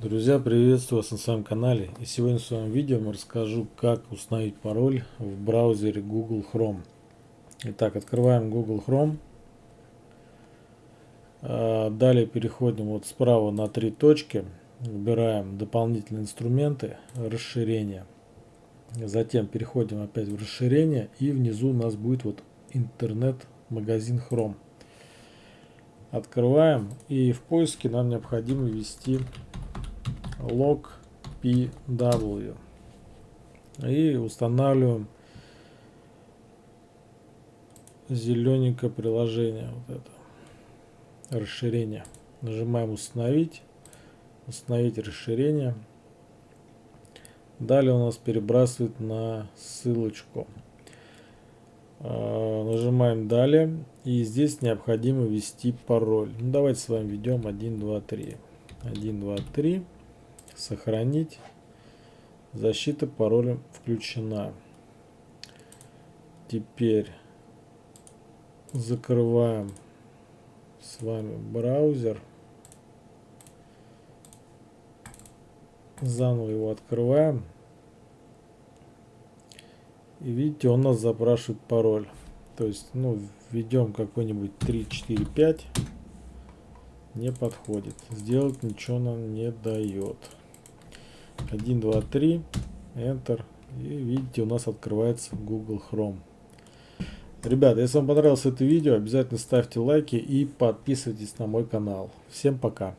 Друзья, приветствую вас на своем канале. И сегодня в своем видео я расскажу, как установить пароль в браузере Google Chrome. Итак, открываем Google Chrome. А, далее переходим вот справа на три точки. Выбираем дополнительные инструменты, расширение. Затем переходим опять в расширение и внизу у нас будет вот интернет-магазин Chrome. Открываем и в поиске нам необходимо ввести log pw и устанавливаем зелененькое приложение вот это. Расширение. Нажимаем установить установить расширение далее у нас перебрасывает на ссылочку. А, нажимаем далее и здесь необходимо ввести пароль. Ну, давайте с вами введем 1 2 3 1 2 3 сохранить. Защита паролем включена. Теперь закрываем с вами браузер. Заново его открываем. И видите, он нас запрашивает пароль. То есть, ну, введем какой-нибудь 3, 4, 5. Не подходит. Сделать ничего нам не дает. 1, 2, 3, Enter. И видите, у нас открывается Google Chrome. Ребята, если вам понравилось это видео, обязательно ставьте лайки и подписывайтесь на мой канал. Всем пока!